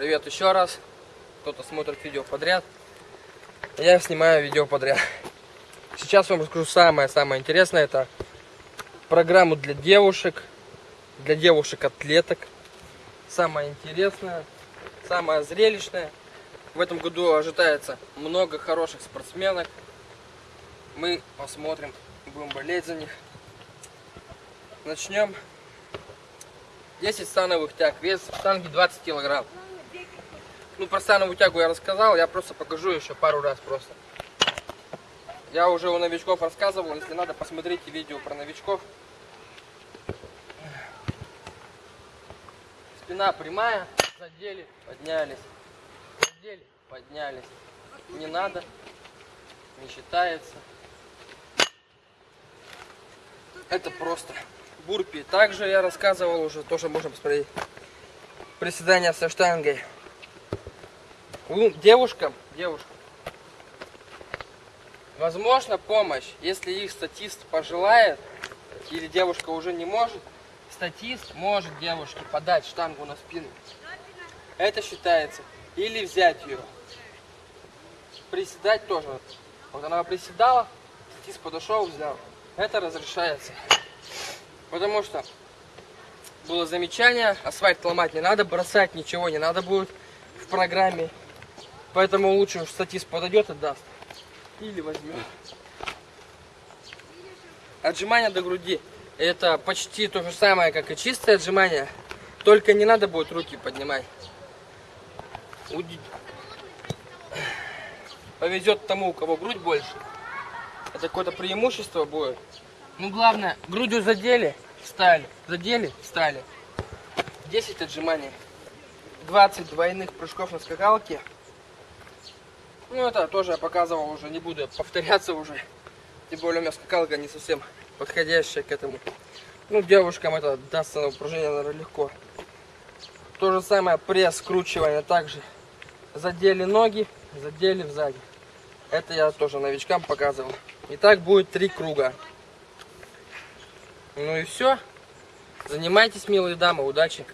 Привет еще раз. Кто-то смотрит видео подряд. Я снимаю видео подряд. Сейчас вам расскажу самое-самое интересное. Это программу для девушек. Для девушек-атлеток. Самое интересное. Самое зрелищное. В этом году ожидается много хороших спортсменок. Мы посмотрим, будем болеть за них. Начнем. 10 становых тяг. Вес штанги 20 килограмм. Ну, про становую тягу я рассказал, я просто покажу еще пару раз просто. Я уже у новичков рассказывал, если надо, посмотрите видео про новичков. Спина прямая, задели, поднялись. Задели, поднялись. Не надо, не считается. Это просто бурпи. Также я рассказывал уже, тоже можно посмотреть. Приседания со штангой. Девушкам, девушкам. Возможно помощь, если их статист пожелает, или девушка уже не может, статист может девушке подать штангу на спину. Это считается. Или взять ее. Приседать тоже. Вот она приседала, статист подошел, взял. Это разрешается. Потому что было замечание, асфальт ломать не надо, бросать ничего не надо будет в программе. Поэтому лучше уж статист подойдет и даст. Или возьмет. Отжимание до груди. Это почти то же самое, как и чистое отжимание. Только не надо будет руки поднимать. Повезет тому, у кого грудь больше. Это какое-то преимущество будет. Ну, главное, грудью задели, встали. Задели, встали. 10 отжиманий. 20 двойных прыжков на скакалке. Ну, это тоже я показывал уже, не буду повторяться уже. Тем более у меня скакалка не совсем подходящая к этому. Ну, девушкам это дастся на упражнение, наверное, легко. То же самое пресс, скручивание также. Задели ноги, задели сзади. Это я тоже новичкам показывал. И так будет три круга. Ну и все. Занимайтесь, милые дамы, удачи.